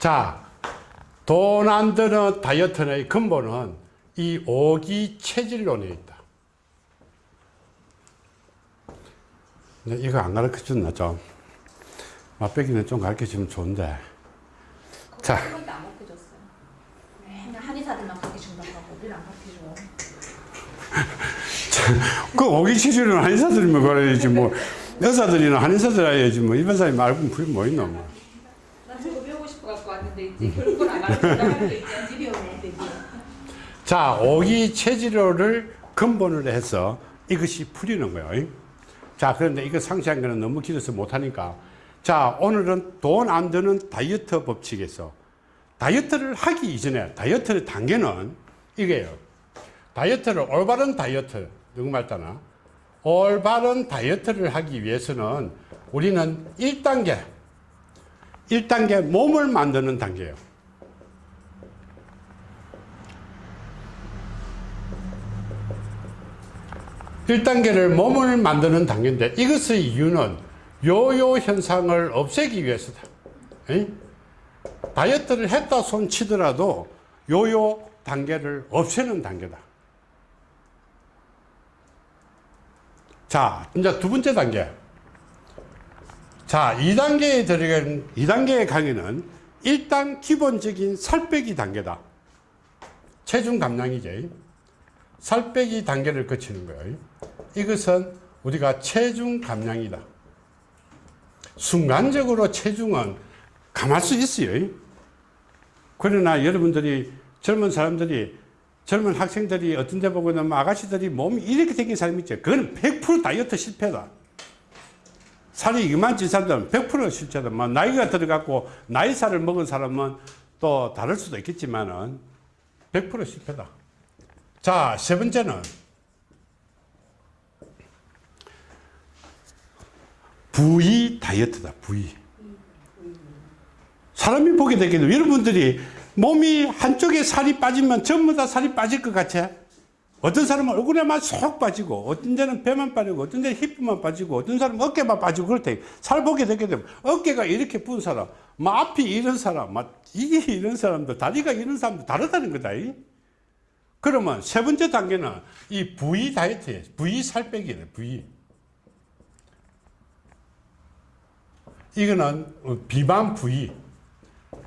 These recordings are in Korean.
자, 돈 안 드는 다이어트의 근본은 이 오기 체질론에 있다. 네, 이거 안 가르쳐 줬나 좀? 맛배기는 좀 가르쳐 주면 좋은데. 자. 한 번도 안 가르쳐줬어요. 맨날 한의사들만 가르쳐준다고 하고 우리는 안 가르쳐줘. 그 오기 체질은 한의사들이면 그래야지 뭐. 여사들이나 한의사들 해야지 뭐. 일반 사람이 말고 그게 뭐 있노 뭐. 자, 오기 체질로를 근본으로 해서 이것이 풀리는 거예요. 자, 그런데 이거 상세한 거는 너무 길어서 못하니까. 자, 오늘은 돈 안 드는 다이어트 법칙에서 다이어트를 하기 이전에 다이어트의 단계는 이게요. 다이어트를 올바른 다이어트, 누구 말따나? 올바른 다이어트를 하기 위해서는 우리는 1단계, 1단계 몸을 만드는 단계예요. 1단계를 몸을 만드는 단계인데 이것의 이유는 요요 현상을 없애기 위해서다. 다이어트를 했다 손 치더라도 요요 단계를 없애는 단계다. 자, 이제 두 번째 단계. 자, 2단계에 들어간 2단계의 강의는 일단 기본적인 살 빼기 단계다. 체중 감량이지. 살 빼기 단계를 거치는 거예요. 이것은 우리가 체중 감량이다. 순간적으로 체중은 감할 수 있어요. 그러나 여러분들이 젊은 사람들이 젊은 학생들이 어떤 데 보고는 뭐 아가씨들이 몸이 이렇게 생긴 사람이 있죠. 그건 100% 다이어트 실패다. 살이 이만 찐 사람들은 100% 실패다. 뭐 나이가 들어갔고 나이 살을 먹은 사람은 또 다를 수도 있겠지만은 100% 실패다. 자, 세 번째는 부위 다이어트다, 부위. 사람이 보게 되기도 여러분들이 몸이 한쪽에 살이 빠지면 전부 다 살이 빠질 것 같아. 어떤 사람은 얼굴에만 쏙 빠지고, 어떤 데는 배만 빠지고, 어떤 데는 힙만 빠지고, 어떤 사람은 어깨만 빠지고, 그렇대. 살 보게 되게 되면, 어깨가 이렇게 부 사람, 막 앞이 이런 사람, 막 이게 이런 사람도, 다리가 이런 사람도 다르다는 거다. 그러면 세 번째 단계는 이 부위 다이어트예요. 부위 살 빼기예요. 부위. 이거는 비만 부위.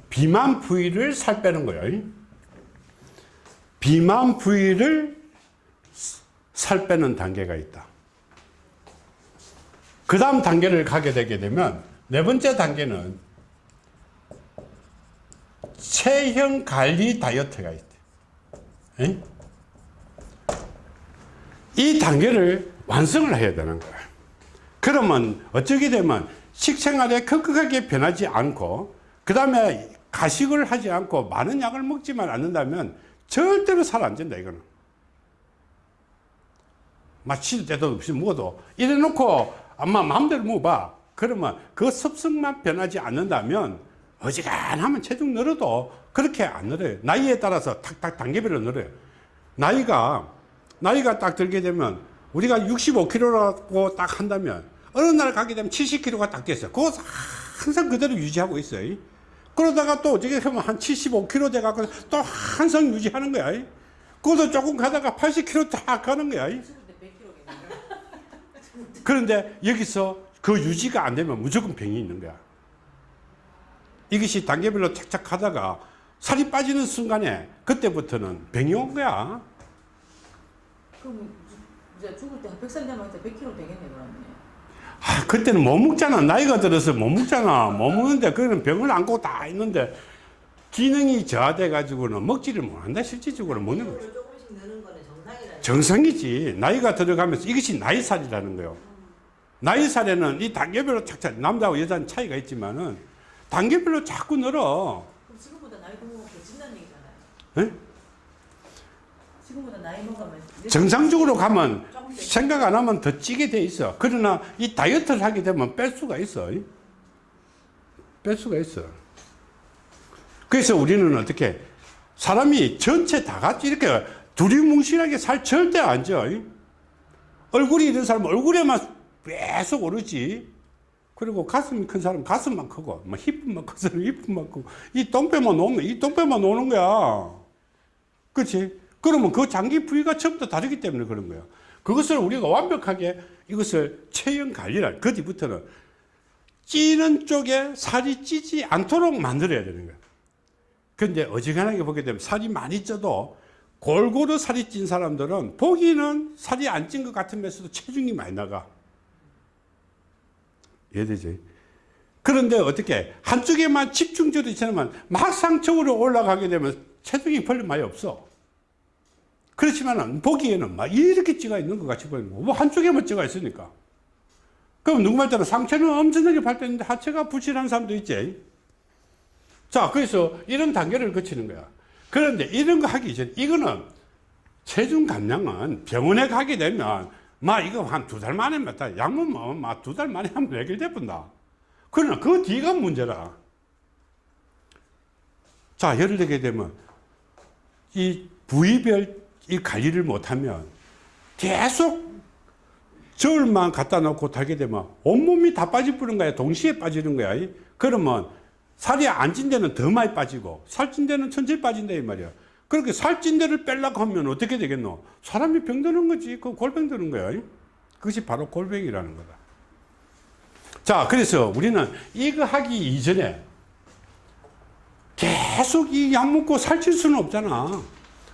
비만 부위를 살 빼는 거예요. 비만 부위를 살 빼는 단계가 있다. 그 다음 단계를 가게 되게 되면 네 번째 단계는 체형 관리 다이어트가 있다. 에? 이 단계를 완성을 해야 되는 거예요. 그러면 어쩌게 되면 식생활에 급격하게 변하지 않고 그 다음에 가식을 하지 않고 많은 약을 먹지만 않는다면 절대로 살 안 찐다 이거는 마실 때도 없이 먹어도 이래 놓고 아마 마음대로 먹어봐 그러면 그 습성만 변하지 않는다면 어지간하면 체중 늘어도 그렇게 안 늘어요 나이에 따라서 탁탁 단계별로 늘어요 나이가 나이가 딱 들게 되면 우리가 65kg라고 딱 한다면 어느 날 가게 되면 70kg가 딱 됐어요 그거 항상 그대로 유지하고 있어요 그러다가 또 어떻게 하면 한 75kg 돼갖고 또 한성 유지하는 거야. 그것도 조금 가다가 80kg 딱 가는 거야. 그런데 여기서 그 유지가 안 되면 무조건 병이 있는 거야. 이것이 단계별로 착착 하다가 살이 빠지는 순간에 그때부터는 병이 온 거야. 그럼 이제 죽을 때 100살 되면 100kg 되겠네 그러면. 아, 그때는 못 먹잖아. 나이가 들어서 못 먹잖아. 못 먹는데, 그는 병을 안고 다 있는데, 기능이 저하돼 가지고는 먹지를 못한다. 실질적으로 먹는 거지. 정상이지. 나이가 들어가면서 이것이 나이살이라는 거예요. 나이살에는 이 단계별로 착착, 남자하고 여자는 차이가 있지만은, 단계별로 자꾸 늘어. 그럼 지금보다 나이 먹으면 개찐다는 얘기잖아요. 예? 지금보다 나이 먹으면 정상적으로 가면 생각 안 하면 더 찌게 돼 있어. 그러나 이 다이어트를 하게 되면 뺄 수가 있어. 뺄 수가 있어. 그래서 우리는 어떻게 사람이 전체 다 같이 이렇게 두리뭉실하게 살 절대 안 쪄. 얼굴이 이런 사람 얼굴에만 계속 오르지. 그리고 가슴이 큰 사람 가슴만 크고 뭐 힙만 큰 사람 힙만 크고 이 똥배만 놓으면 이 똥배만 노는 거야 그렇지 그러면 그 장기 부위가 처음부터 다르기 때문에 그런 거야 그것을 우리가 완벽하게 이것을 체형 관리를 그 뒤부터는 찌는 쪽에 살이 찌지 않도록 만들어야 되는 거야 근데 어지간하게 보게 되면 살이 많이 쪄도 골고루 살이 찐 사람들은 보기는 살이 안 찐 것 같으면서도 체중이 많이 나가. 이해되지? 그런데 어떻게 한쪽에만 집중적으로 있지만 막상적으로 올라가게 되면 체중이 별로 많이 없어. 그렇지만 보기에는 막 이렇게 찌가 있는 것 같이 보이는 거. 뭐 한쪽에만 찌가 있으니까. 그럼 누구 말대로 상체는 엄청나게 발달했는데 하체가 부실한 사람도 있지. 자, 그래서 이런 단계를 거치는 거야. 그런데 이런 거 하기 전에 이거는 체중 감량은 병원에 가게 되면 막 이거 한 두 달 만에 맞다. 약물 먹으면 막두 달 만에 하면 해결돼 본다. 그러나 그 뒤가 문제라. 자, 예를 들게 되면 이 부위별 이 관리를 못하면 계속 저울만 갖다 놓고 달게 되면 온몸이 다 빠져버리는 거야. 동시에 빠지는 거야. 그러면 살이 안 찐 데는 더 많이 빠지고 살 찐 데는 천천히 빠진다 이 말이야. 그렇게 살찐 데를 빼려고 하면 어떻게 되겠노? 사람이 병드는 거지. 그 골병 드는 거야. 그것이 바로 골병이라는 거다. 자, 그래서 우리는 이거 하기 이전에 계속 이 약 먹고 살찔 수는 없잖아.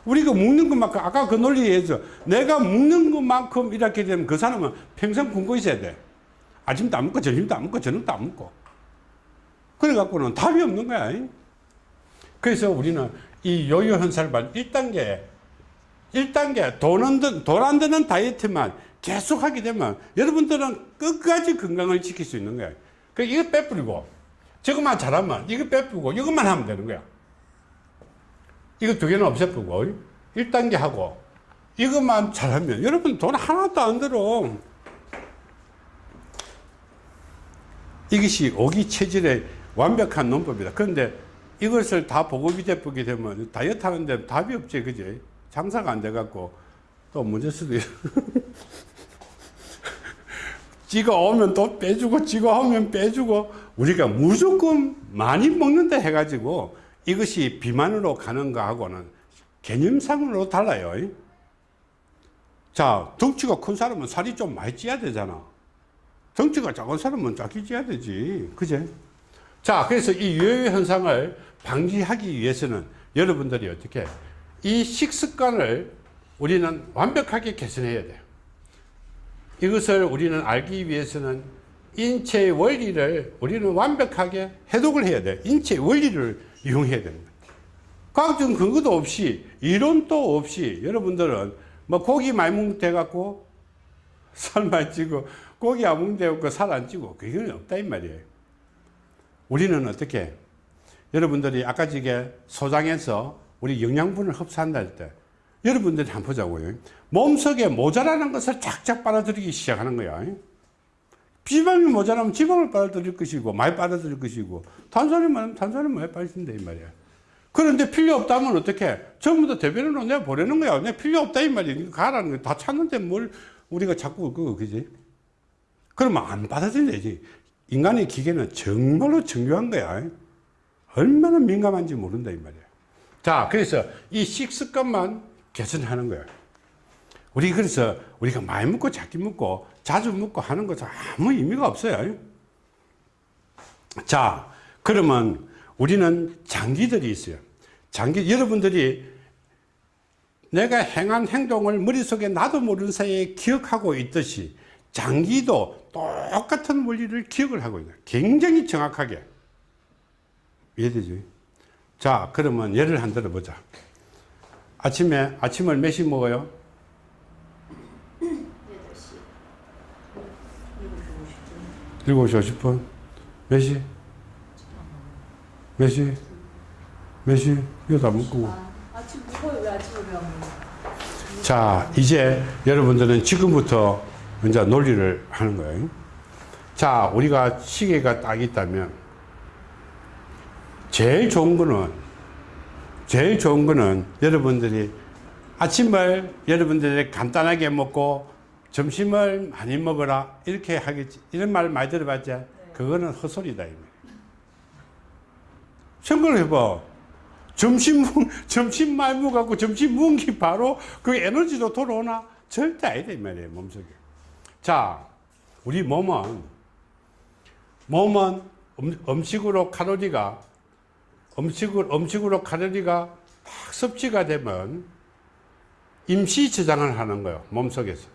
우리가 먹는 것만큼, 아까 그 논리에서 내가 먹는 것만큼 이렇게 되면 그 사람은 평생 굶고 있어야 돼. 아침도 안 먹고, 점심도 안 먹고, 저녁도 안 먹고. 그래갖고는 답이 없는 거야. 그래서 우리는 이 요요 현상을 발 1단계, 1단계 돈은, 돈안 드는 다이어트만 계속 하게 되면 여러분들은 끝까지 건강을 지킬 수 있는 거야. 그 이거 빼뿌리고, 저것만 잘하면 이거 빼뿌리고, 이것만 하면 되는 거야. 이거 두 개는 없애뿌고, 1단계 하고, 이것만 잘하면 여러분 돈 하나도 안 들어. 이것이 오기 체질의 완벽한 논법이다. 그런데 이것을 다 보급이 되게 되면 다이어트 하는데 답이 없지, 그지? 장사가 안 돼갖고 또 문제 수도 있어. 지가 오면 또 빼주고, 지가 오면 빼주고, 우리가 무조건 많이 먹는다 해가지고 이것이 비만으로 가는 거하고는 개념상으로 달라요. 자, 덩치가 큰 사람은 살이 좀 많이 찌야 되잖아. 덩치가 작은 사람은 작게 찌야 되지. 그제? 자, 그래서 이 요요 현상을 방지하기 위해서는 여러분들이 어떻게 이 식습관을 우리는 완벽하게 개선해야 돼요. 이것을 우리는 알기 위해서는 인체의 원리를 우리는 완벽하게 해독을 해야 돼. 인체의 원리를 이용해야 거예요. 과학적 근거도 없이 이론도 없이 여러분들은 뭐 고기 많이 먹대 갖고 살 많이 찌고 고기 안 먹대 갖고 살 안 찌고 그게 없다 이 말이에요. 우리는 어떻게 여러분들이 아까 지게 소장에서 우리 영양분을 흡수한다 할 때 여러분들이 한번 보자고요. 몸속에 모자라는 것을 쫙쫙 빨아들이기 시작하는 거야. 지방이 모자라면 지방을 빨아들일 것이고 많이 빨아들일 것이고 탄산이 많으면 탄산을 많이 빠진다 이 말이야. 그런데 필요 없다면 어떻게? 전부 다 대변으로 내가 보내는 거야. 내가 필요 없다 이 말이야. 가라는 거야. 다 찾는데 뭘 우리가 자꾸 그거 그지? 그러면 안 받아들여야지. 인간의 기계는 정말로 정교한 거야. 얼마나 민감한지 모른다 이 말이야. 자, 그래서 이 식습관만 개선하는 거야. 우리 그래서 우리가 많이 먹고 작게 먹고 자주 먹고 하는 것은 아무 의미가 없어요. 자, 그러면 우리는 장기들이 있어요. 장기, 여러분들이 내가 행한 행동을 머릿속에 나도 모르는 사이에 기억하고 있듯이 장기도 똑같은 원리를 기억을 하고 있는 굉장히 정확하게. 이해되죠? 자, 그러면 예를 한 들어보자. 아침에, 아침을 몇 시 먹어요? 7시 50분. 몇 시? 몇 시? 몇 시? 이거 다 먹고. 아, 아침 먹어요. 왜 아침을 왜안 먹어요? 자, 이제 여러분들은 지금부터 이제 논리를 하는 거예요. 자, 우리가 시계가 딱 있다면, 제일 좋은 거는, 제일 좋은 거는 여러분들이 아침을 여러분들이 간단하게 먹고 점심을 많이 먹어라. 이렇게 하겠지. 이런 말 많이 들어봤지? 그거는 헛소리다. 이 말이야. 생각을 해봐. 점심, 먹- 점심 많이 먹어갖고 점심 먹은 게 바로 그 에너지도 돌아오나? 절대 아니다, 이 말이에요, 몸속에. 자, 우리 몸은, 몸은 음, 음식으로 칼로리가, 음식으로, 음식으로 칼로리가 딱 섭취가 되면 임시 저장을 하는 거예요, 몸속에서.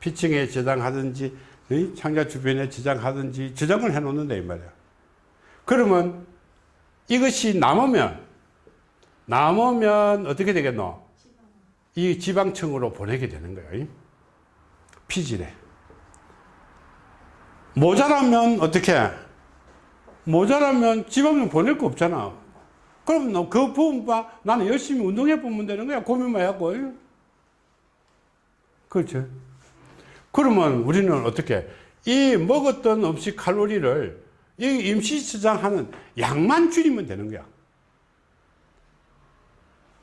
피층에 저장하든지, 이 창자 주변에 저장하든지, 저장을 해 놓는다, 이 말이야. 그러면 이것이 남으면 남으면 어떻게 되겠노? 이 지방층으로 보내게 되는 거예요. 피질에. 모자라면 어떻게? 모자라면 지방은 보낼 거 없잖아. 그럼 너 그 부분 봐. 나는 열심히 운동해 보면 되는 거야. 고민만 하고. 그렇죠. 그러면 우리는 어떻게? 이 먹었던 음식 칼로리를 이 임시 저장하는 양만 줄이면 되는 거야.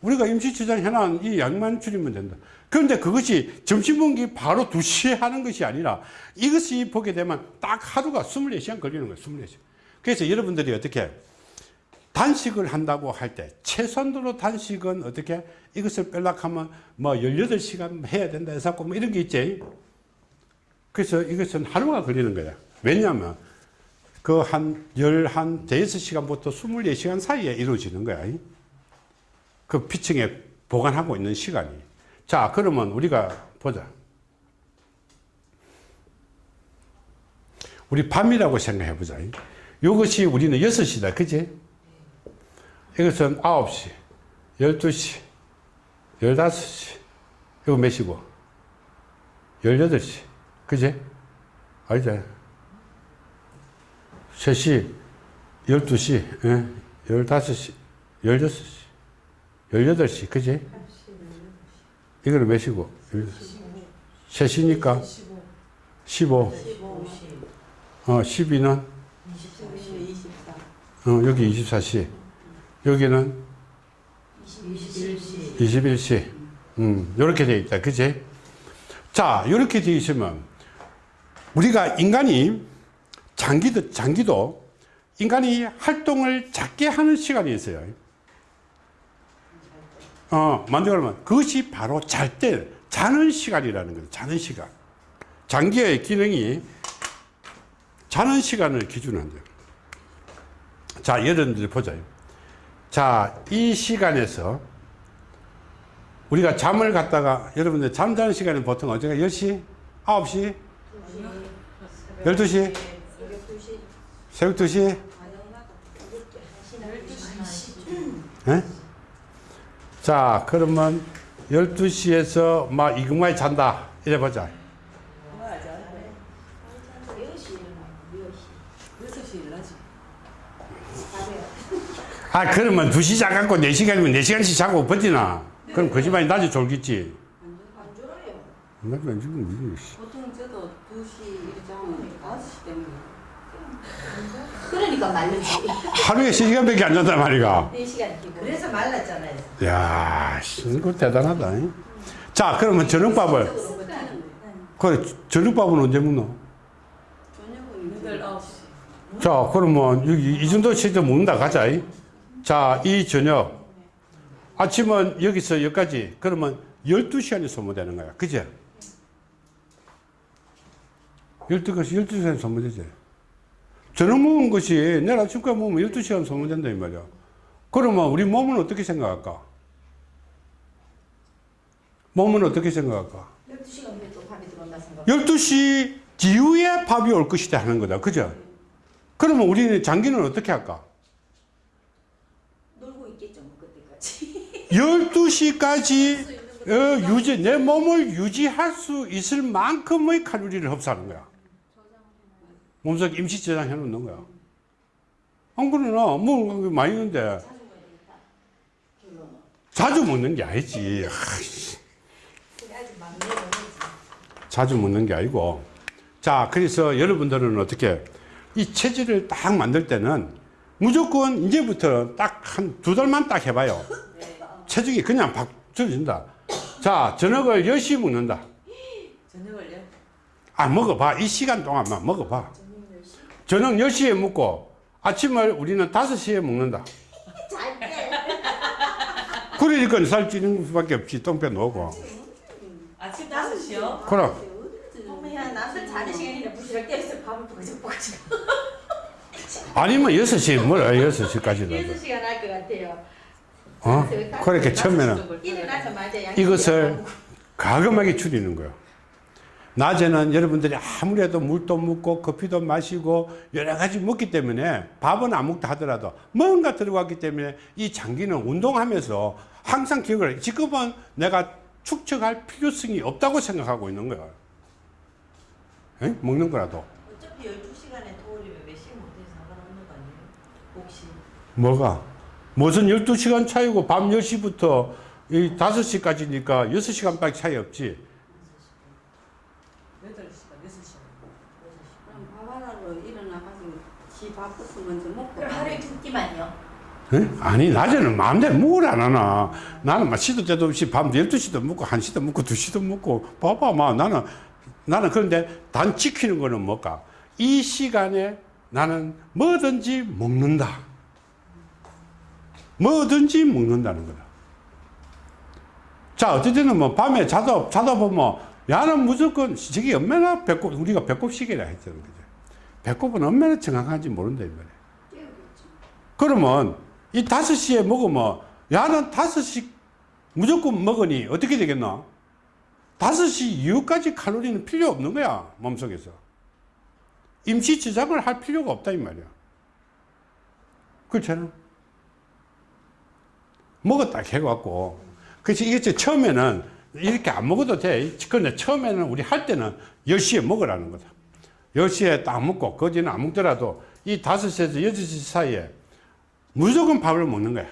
우리가 임시 저장해놓은 이 양만 줄이면 된다. 그런데 그것이 점심 먹기 바로 2시에 하는 것이 아니라 이것이 보게 되면 딱 하루가 24시간 걸리는 거예요. 24시간. 그래서 여러분들이 어떻게 단식을 한다고 할 때 최선으로 단식은 어떻게 이것을 빼려고 하면 뭐 18시간 해야 된다 해서 뭐 이런 게 있지. 그래서 이것은 하루가 걸리는 거야. 왜냐하면 그 한, 열, 한, 대여섯 시간부터 24시간 사이에 이루어지는 거야. 그 피층에 보관하고 있는 시간이. 자, 그러면 우리가 보자. 우리 밤이라고 생각해 보자. 이것이 우리는 6시다. 그지? 이것은 9시, 12시, 15시. 이거 몇 시고? 18시. 그지? 알지? 3시, 12시, 예, 15시, 16시, 18시, 그지? 이거는 몇 시고? 3시니까 15, 15, 어, 12는, 24, 어, 여기 24시, 여기는 21시, 21시. 음, 요렇게 돼 있다. 그지? 자, 요렇게 돼 있으면, 우리가 인간이, 장기도, 장기도, 인간이 활동을 작게 하는 시간이 있어요. 어, 만들면 그것이 바로 잘 때, 자는 시간이라는 거예요. 자는 시간. 장기의 기능이 자는 시간을 기준으로 한대요. 자, 여러분들 보자. 자, 이 시간에서 우리가 잠을 갖다가 여러분들 잠자는 시간은 보통 언제가 10시? 9시? 12시? 새벽 2시? 예? 자, 그러면 12시에서 막 이것만 잔다. 이래 보자. 6시 일나지. 아, 그러면 2시 자갖고 4시간이면 4시간씩 자고 버티나? 그럼 거짓말이 낮에 졸겠지. 낮에 안 졸면 이게. 보통 저도 2시 이렇게 자면 5시 때문에. 그러니까 말르지. 하루에 3시간밖에 안 잔단 말이가. 4시간 기본. 그래서 말랐잖아요. 야, 씨, 이거 대단하다. 잉? 자, 그러면 저녁밥을, 그래, 저녁밥은 언제 먹노? 저녁은 8, 9시. 자, 그러면 여기 이 정도 시점 먹는다 가자. 잉? 자, 이 저녁. 아침은 여기서 여기까지. 그러면 12시간이 소모되는 거야. 그죠? 12시간, 12시간 소모되지. 저녁 먹은 것이 내일 아침까지 먹으면 12시간 소모된다, 이 말이야. 그러면 우리 몸은 어떻게 생각할까? 몸은 어떻게 생각할까? 12시간 후에 또 밤이 들어온다 생각. 12시 이후에 밥이 올 것이다 하는 거다. 그죠? 그러면 우리는 장기는 어떻게 할까? 놀고 있겠죠, 뭐 그때까지. 12시까지 어, 유지, 내 몸을 유지할 수 있을 만큼의 칼로리를 흡수하는 거야. 몸속에 임시 저장해 놓는 거야. 안 그러나, 뭐, 많이 있는데. 자주 먹는 게 아니지. 자주 먹는 게 아니고. 자, 그래서 여러분들은 어떻게, 이 체질을 딱 만들 때는 무조건 이제부터 딱 한 두 달만 딱 해봐요. 체중이 그냥 박 줄어진다. 자, 저녁을 10시 먹는다. 저녁을요? 아, 먹어봐. 이 시간 동안만 먹어봐. 저녁 10시에 먹고 아침을 우리는 5시에 먹는다. 그러니까 살찌는 수밖에 없지. 똥배 놓고. 아침 5시요? 그럼. 어머야 자는 시간이나 밥을 아니면 6시에 뭐라 6시까지라도. 6시간 할 것 같아요 어? 그렇게 처음에는 이것을 과감하게 줄이는 거예요. 낮에는 여러분들이 아무래도 물도 먹고 커피도 마시고 여러 가지 먹기 때문에 밥은 안 먹다 하더라도 뭔가 들어갔기 때문에 이 장기는 운동하면서 항상 기억을 해. 지금은 내가 축적할 필요성이 없다고 생각하고 있는 거예요. 에? 먹는 거라도. 어차피 12시간에 도우려면 몇 시간 못해서 상관없는 거 아니에요? 혹시 뭐가? 무슨 12시간 차이고 밤 10시부터 이 5시까지니까 6시간밖에 차이 없지. 8시간, 6시간. 그럼 밥 하나로 일어나가지고 지 밥부터 먼저 먹고 그럼 하루에 두 끼만요 에? 아니 낮에는 마음대로 먹으안 하나 나는 막 시도 때도 없이 밤 12시도 먹고 1시도 먹고 2시도 먹고 봐봐 마 나는 나는 그런데 단 지키는 거는 뭘까 이 시간에 나는 뭐든지 먹는다 뭐든지 먹는다는 거다. 자 어쨌든 뭐 밤에 자다 자다 보면 야는 무조건 저기 얼마나 배꼽 우리가 배꼽시계라 했잖아 그죠? 배꼽은 얼마나 정확한지 모른다 이 말이야. 그러면 이 다섯 시에 먹으면 야는 다섯 시 무조건 먹으니 어떻게 되겠나? 다섯 시 이후까지 칼로리는 필요 없는 거야 몸속에서. 임시 저장을 할 필요가 없다 이 말이야. 그렇잖아 먹었다 해갖고 그래서 이게 처음에는 이렇게 안 먹어도 돼 근데 처음에는 우리 할 때는 10시에 먹으라는 거다 10시에 딱 먹고 거지는 안 먹더라도 이 5시에서 6시 사이에 무조건 밥을 먹는 거야.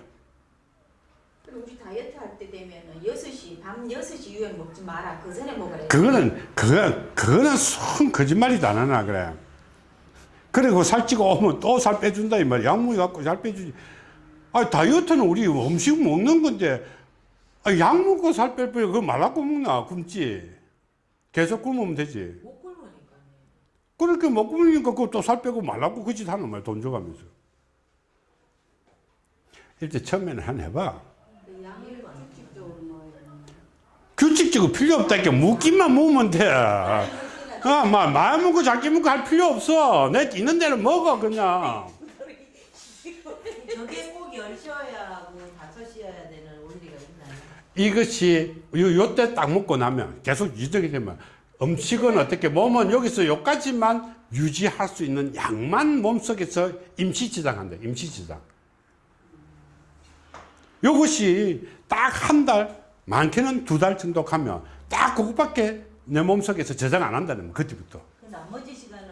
그리고 우리 다이어트 할 때 되면은 6시 밤 6시 이후에 먹지 마라 그 전에 먹으래 그거는, 그거, 그거는 순 거짓말이도 안 하나, 그래. 그리고 살찌고 오면 또 살 빼준다, 이 말이야. 약물 갖고 살 빼주지. 아 다이어트는 우리 음식 먹는 건데, 아, 약 먹고 살뺄 거야. 그거 말라고 먹나? 굶지. 계속 굶으면 되지. 못 굶으니까요. 그렇게 못 굶으니까 그거 또 살 빼고 말라고 그 짓 하는 말이야. 돈 줘가면서. 일단 처음에는 한 해봐. 그 규칙적으로 필요 없다니까 묵기만 먹으면 돼. 아, 막 많이 먹고 작게 먹고 할 필요 없어. 내 있는 대로 먹어 그냥. 저게 꼭 10시여야 하고 5시여야 되는 원리가 있나요? 이것이 요, 요때 딱 먹고 나면 계속 유지되게 되면 음식은 어떻게 몸은 여기서 요까지만 유지할 수 있는 양만 몸속에서 임시 저장한다. 임시 저장. 요것이 딱 한 달, 많게는 두 달 정도 가면 딱 그것밖에 내 몸속에서 저장 안 한다는 거야. 그때부터. 그 나머지 시간은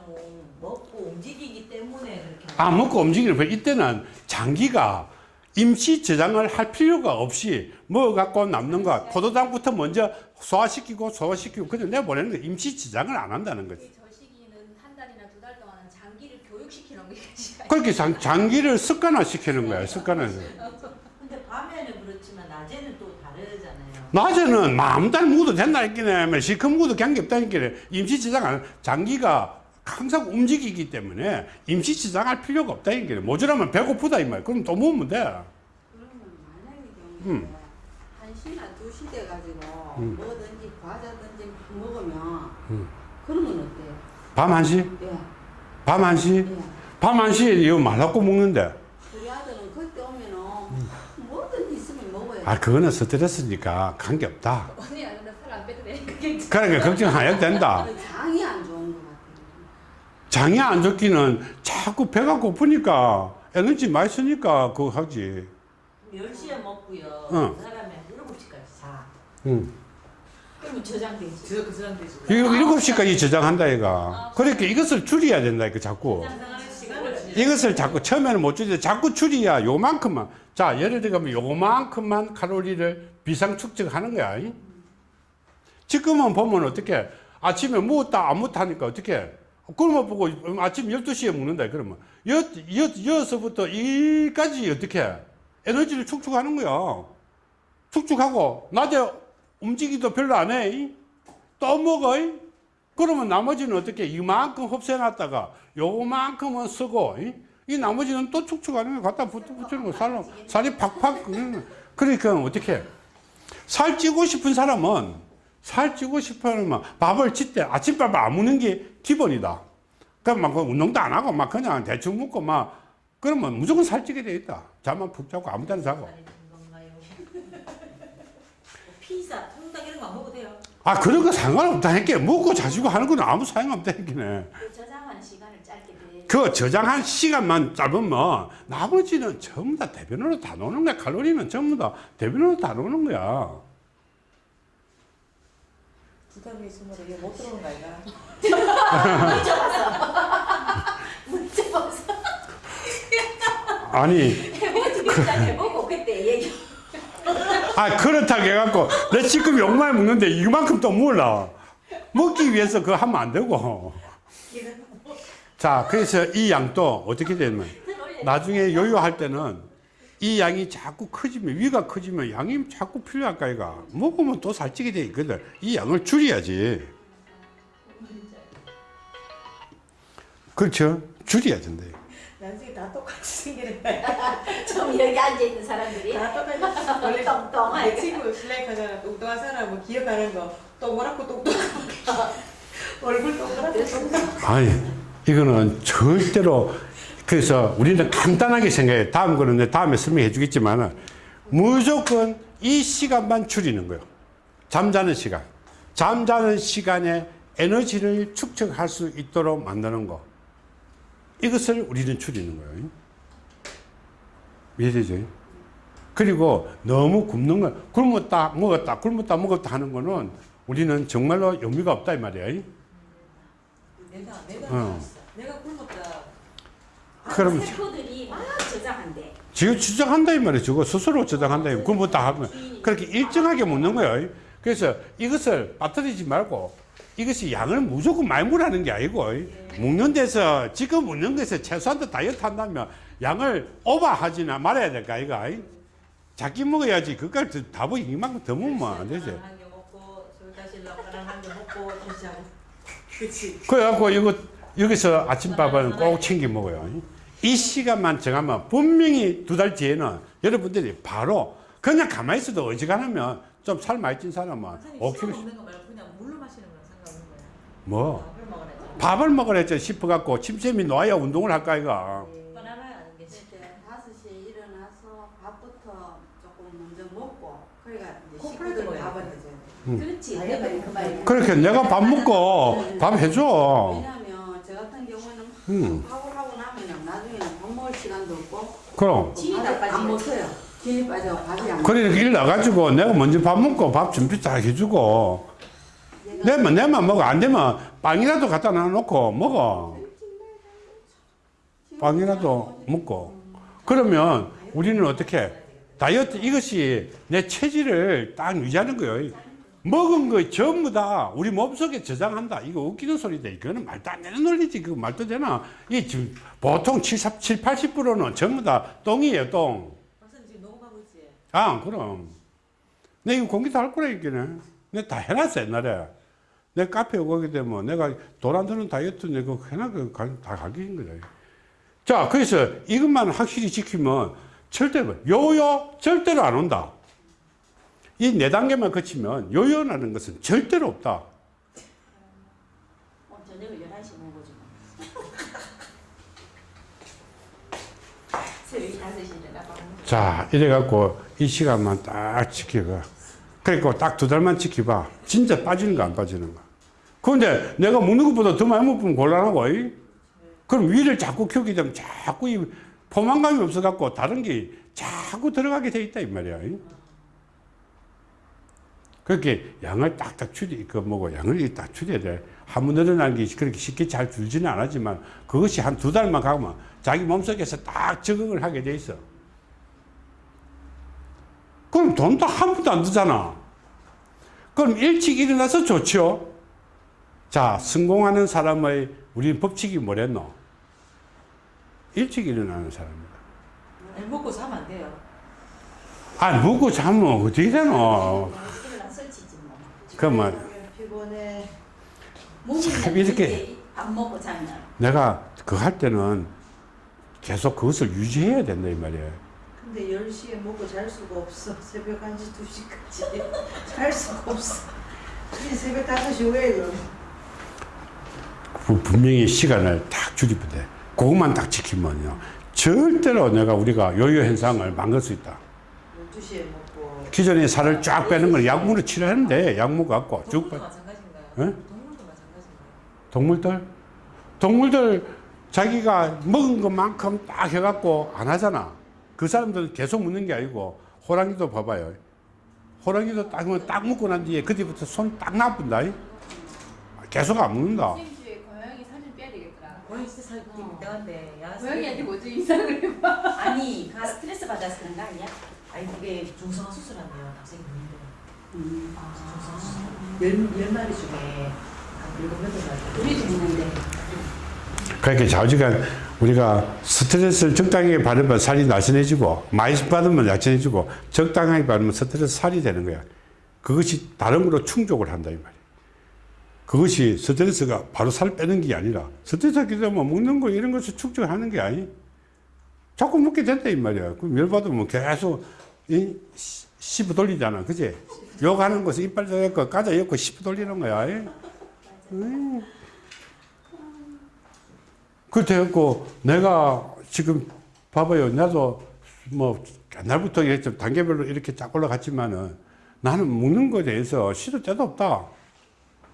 먹고 움직이기 때문에 그렇게 아, 먹고 움직이는 거예요. 이때는 장기가 임시 저장을 할 필요가 없이 먹어 갖고 남는 거 포도당부터 먼저 소화시키고 소화시키고 그냥 내보내는 거 임시 저장을 안 한다는 거지. 저 시기는 한 달이나 두 달 동안은 장기를 교육시키는 게. 그렇게 장, 장기를 습관화 시키는 거야. 습관화. 근데 밤에는 그렇지만 낮에는 또 다르잖아요. 낮에는 마음대로 먹어도 된다 했기네. 실컷 먹어도 관계 없다 했기네. 임시 저장 안, 장기가 항상 움직이기 때문에 임시 저장할 필요가 없다 했기네. 모자라면 배고프다 이 말. 그럼 또 먹으면 돼. 그러면 만약의 경우에 음. 한 시나 두 시 돼 가지고 음. 뭐든지 과자든지 먹으면 음. 그러면 어때요? 밤 1시? 예, 밤 1시? 예. 밤 1시에 이거 말라고 먹는데. 우리 아들은 그때 오면은 뭐든지 있으면 먹어야 돼. 아, 그거는 스트레스니까 관계 없다. 언니 나는 살안 빼도 돼. 그러니까 걱정 안 해도 된다. 장이 안. 장이 안 좋기는 자꾸 배가 고프니까 에너지 많이 쓰니까 그거 하지. 10시에 먹고요. 응. 그 사람이 한 7시까지 자. 응. 그러면 저장되지 저, 그 저장되지. 이거 7시까지 저장한다, 얘가. 그러니까 이것을 줄여야 된다, 이거 자꾸. 이것을 자꾸 처음에는 못 줄이는데 자꾸 줄이야 요만큼만. 자, 예를 들면 요만큼만 칼로리를 비상 축적하는 거야. 이? 지금은 보면 어떻게 아침에 먹었다 안 먹다 하니까 어떻게 그러면 보고 아침 12시에 먹는다 그러면 여, 여, 여서부터 이까지 어떻게 에너지를 축축하는 거야. 축축하고 낮에 움직이도 별로 안 해. 또 먹어. 그러면 나머지는 어떻게 이만큼 흡수해놨다가 요만큼은 쓰고 이, 이 나머지는 또 축축하는 거 갖다 붙, 붙이는 거 살로 살이 팍팍 그- 그러니까 어떻게 살 찌고 싶은 사람은 살 찌고 싶으면 밥을 짓때 아침밥을 안 먹는 게 기본이다. 그럼 막 운동도 안 하고 막 그냥 대충 먹고 막 그러면 무조건 살찌게 돼 있다. 잠만 푹 자고 아무 데나 자고. 건가요? 피자, 통닭 이런 거 안 먹어도 돼요? 아 그런 거 상관없다 했게 먹고 자시고 하는 건 아무 했기네. 그 저장하는 시간을 짧게 돼. 그 저장한 시간만 짧으면 나머지는 전부 다 대변으로 다 노는 거야. 칼로리는 전부 다 대변으로 다 노는 거야. 부담이 있으면 이게 못 들어오는 거 아이가? 문제 봐서 아니, 일단 해보고 그때 얘기. 아 그렇다고 해갖고 내 지금 욕만 먹는데 이만큼 또 몰라. 먹기 위해서 그거 하면 안 되고. 자, 그래서 이 양도 어떻게 되냐면 나중에 요요할 때는 이 양이 자꾸 커지면 위가 커지면 양이 자꾸 필요할까 이가 먹으면 또 살찌게 돼 있거든. 이 양을 줄여야지. 그렇죠. 줄여야 된대. 나중에 다 똑같이 거야. 좀 여기 앉아 있는 사람들이 다 똑같이. 원래 내 똥똥하게. 친구 슬라이크 하잖아. 뚱뚱한 사람 뭐 기억하는 거. 동그랗고 뚱뚱하고. 얼굴 동그랗고 뚱뚱하고. 아니, 이거는 절대로 그래서 우리는 간단하게 생각해. 다음 거는 내 다음에 설명해 주겠지만 무조건 이 시간만 줄이는 거예요. 잠자는 시간. 잠자는 시간에 에너지를 축적할 수 있도록 만드는 거. 이것을 우리는 줄이는 거예요. 이해되죠? 그리고 너무 굶는 거, 굶었다, 먹었다, 굶었다, 먹었다 하는 거는 우리는 정말로 의미가 없다, 이 말이에요. 내가 내가 어. 내가 굶었다. 그럼 세포들이 막 저장한대. 지금 주장한다 이 말이에요. 저거 스스로 주장한다. 그뭐다 하면 그렇게 일정하게 먹는 거예요. 그래서 이것을 빠뜨리지 말고 이것이 양을 무조건 많이 먹으라는 게 아니고 먹는 데서 지금 먹는 것에 최소한도 다이어트 한다면 양을 오버하지나 말아야 될까 아이가 작게 먹어야지 그걸 답을 이만큼 더 먹으면 안 되지. 그래갖고 이거 여기서 아침밥은 꼭 챙겨 먹어요. 이 시간만 정하면 분명히 두 달 뒤에는 여러분들이 바로 그냥 가만히 있어도 어지간하면 좀 살 많이 찐 사람은 선생님 5kg 씹어 먹는 거 말고 그냥 물로 마시는 거랑 상관없는 거야. 뭐 밥을 먹으랬죠 싶어갖고 침샘이 놓아야 운동을 할까 이가 뻔하나요? 아는 게 이제 5시에 일어나서 밥부터 조금 먼저 먹고 이제 콤프레도 식구들 먹어야 밥을 돼. 해줘야 돼. 음. 그렇지. 그 말이야. 그렇게 내가 밥 먹고 밥 해줘 왜냐면 저 같은 경우는 막 음. 시간도 없고. 그럼. 진이 다안 빠지고. 먹어요. 진이 빠져 밥이 안 그래 이렇게 일 나가지고 내가 먼저 밥 먹고 밥 준비 다 해주고. 내만 내만 먹어. 안 되면 빵이라도 갖다 놔놓고 먹어. 빵이라도 먹고. 그러면 우리는 어떻게? 다이어트 이것이 내 체질을 딱 유지하는 거예요 먹은 거 전부 다 우리 몸속에 저장한다 이거 웃기는 소리다 이거는 말도 안 되는 논리지 그거 말도 되나 이 지금 보통 7, 7 80%는 전부 다 똥이에요 똥 박사님 지금 녹음하고 있지. 아, 그럼. 내 이거 공기도 할 거라, 이게는. 내가 다 해놨어, 옛날에. 내 카페 오게 되면 내가 돈 안 드는 다이어트 내가 해놔, 다 가격인 거다. 자, 그래서 이것만 확실히 지키면 절대로, 요요 절대로 안 온다. 이 네 단계만 거치면 요요라는 것은 절대로 없다. 어, 저녁을 11시 먹어줘. 새벽 5시 일어나 밥 먹어. 자, 이래갖고 이 시간만 딱 지키고. 그러니까 딱두 달만 지켜봐. 진짜 빠지는 거 안 빠지는 거. 그런데 내가 먹는 것보다 더 많이 먹으면 곤란하고, 이? 그럼 위를 자꾸 키우게 되면 자꾸 이 포만감이 없어갖고 다른 게 자꾸 들어가게 돼 있다, 이 말이야. 이? 그렇게 양을 딱딱 줄이, 그 뭐고, 양을 딱 줄여야 돼. 한번 늘어나는 게 그렇게 쉽게 잘 줄지는 않았지만 그것이 한 두 달만 가면 자기 몸속에서 딱 적응을 하게 돼 있어. 그럼 돈도 한 푼도 안 들잖아. 그럼 일찍 일어나서 좋죠. 자, 성공하는 사람의 우리 법칙이 뭐랬노? 일찍 일어나는 사람이다. 먹고 자면 안 돼요. 아, 먹고 자면 어떻게 되노? 그러면 피곤해. 참 이렇게. 밥 먹고 자면 내가 그거 할 때는 계속 그것을 유지해야 된다 이 말이에요. 근데 10시에 먹고 잘 수가 없어. 새벽 1시, 2시까지. 잘 수가 없어. 이 새벽 5시 왜 이러? 부- 분명히 시간을 딱 줄이면 돼. 그것만 딱 지키면요. 절대로 내가 우리가 요요 현상을 막을 수 있다. 12시에 먹고. 기존에 살을 쫙 빼는 걸 약물로 치료하는데 약물 갖고 쭉 빼. 마찬가지인가요? 동물들 동물들 자기가 먹은 것만큼 딱 해갖고 안 하잖아. 그 사람들은 계속 먹는 게 아니고 호랑이도 봐봐요. 호랑이도 딱, 먹- 딱 먹고 난 뒤에 그때부터 손 딱 나쁜다. 계속 안 먹는다. 고양이 사진 빼야 되겠더라. 고양이 진짜 살 이상한데 야 고양이한테 먼저 인상을 해봐. 아니 가 스트레스 받아서 그런 거 아니야? 아니 그게 중성화 수술한대요. 학생이 있는데. 음. 중성화 수술. 열, 열 마리 중에 한 일곱 여덟 마리. 우리도 있는데 그렇게 좌우지간 우리가 스트레스를 적당하게 받으면 살이 날씬해지고 많이 받으면 날씬해지고 적당하게 받으면 스트레스 살이 되는 거야. 그것이 다른 걸로 충족을 한다 이 말이야. 그것이 스트레스가 바로 살 빼는 게 아니라 스트레스 하게 되면 먹는 거 이런 것을 축적하는 게 아니. 자꾸 먹게 된다 이 말이야. 그럼 열 받으면 계속 이 시- 씹어 돌리잖아, 그지? 욕하는 것을 이빨 대고 까자 엮고 씹어 돌리는 거야. 음. 그렇고 내가 지금 봐봐요. 나도 뭐 옛날부터 이렇게 단계별로 이렇게 쫙 올라갔지만은 나는 먹는 거에 대해서 시도 때도 없다.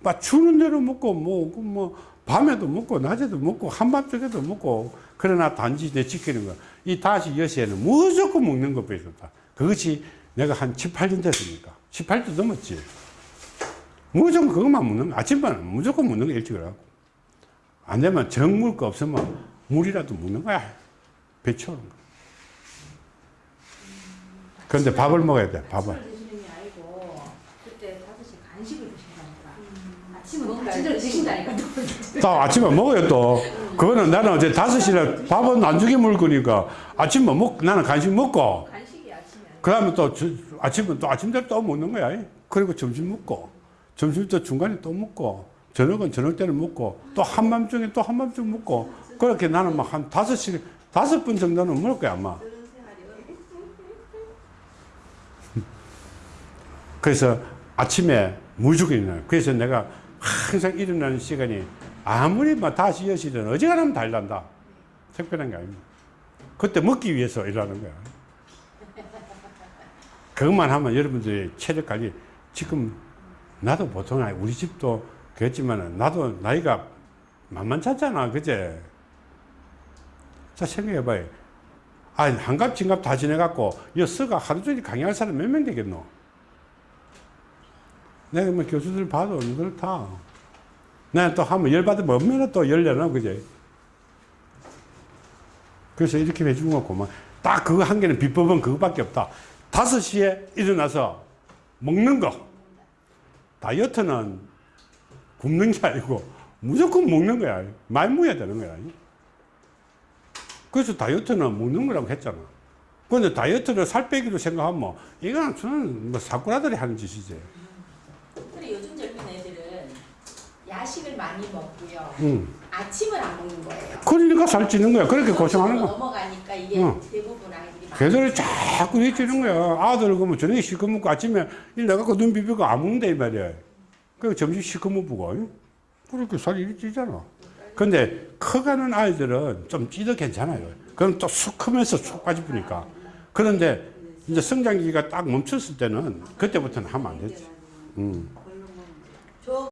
막 주는 대로 먹고 뭐, 그뭐 밤에도 먹고 낮에도 먹고 한밤중에도 먹고 그러나 단지 내 지키는 거. 이 다시 여시에는 무조건 먹는 것뿐이 없다. 그것이 내가 한 7, 8년 됐으니까. 1 8년 넘었지. 무조건 그것만 먹는 거. 아침만 무조건 먹는 거 일찍 일어나고. 안 되면 정 먹을 거 없으면 물이라도 먹는 거야. 배 채우는 거. 그런데 밥을 먹어야 돼, 밥을. 아침을 드시는 게 아니고 그때 5시 간식을 드신다니까. 아침은 드신다니까. 또 아침에 먹어요, 또. 그거는 나는 어제 5시에 밥은 안 주게 먹을 거니까 아침에 먹, 나는 간식 먹고, 그 다음에 또 저- 아침은 또 아침대로 또 먹는 거야. 그리고 점심 먹고, 점심 또 중간에 또 먹고, 저녁은 저녁 때는 먹고, 또 한밤중에 또 한밤중 먹고, 그렇게 나는 막한 5시, 다섯 번 정도는 먹을 거야, 아마. 그래서 아침에 무조건 일어나요. 그래서 내가 항상 일어나는 시간이 아무리 뭐 다시 여시든 어지간하면 다 일난다. 특별한 게 아닙니다. 그때 먹기 위해서 일하는 거야. 그것만 하면 여러분들이 체력 관리, 지금 나도 보통 아니- 우리 집도 그랬지만 나도 나이가 만만찮잖아. 그제? 자, 생각해봐요. 아, 한갑, 진갑 다 지내갖고, 이 서가 하루 종일 강의할 사람 몇 명 되겠노? 내가 뭐 교수들 봐도 그렇다. 내가 또 하면 열받으면 얼마나 또 열려나, 그제? 그래서 이렇게 해준 거 고마. 딱 그거 한 개는 비법은 그거밖에 없다. 다섯 시에 일어나서 먹는 거. 다이어트는 굶는 게 아니고 무조건 먹는 거야. 먹어야 되는 거야. 그래서 다이어트는 먹는 거라고 했잖아. 근데 다이어트를 살 빼기로 생각하면 이건 저는 뭐 사쿠라들이 하는 짓이지. 근데 요즘 젊은 애들은 야식을 많이 먹고요. 응. 아침을 안 먹는 거예요. 그러니까 살 찌는 거야. 그렇게 고생하는 거야. 넘어가니까 이게 응. 대부분 아이 걔들이 자꾸 일찌는 거야. 아들 그러면 저녁에 시커 먹고 아침에 일 나가고 눈 비비고 안 먹는다 이 말이야. 그리고 점심 시커 먹고 그렇게 살이 일찌잖아. 근데 커가는 아이들은 좀 찌도 괜찮아요. 그럼 또 쑥 크면서 쑥 빠지니까. 그런데 이제 성장기가 딱 멈췄을 때는 그때부터는 하면 안 되지. 음.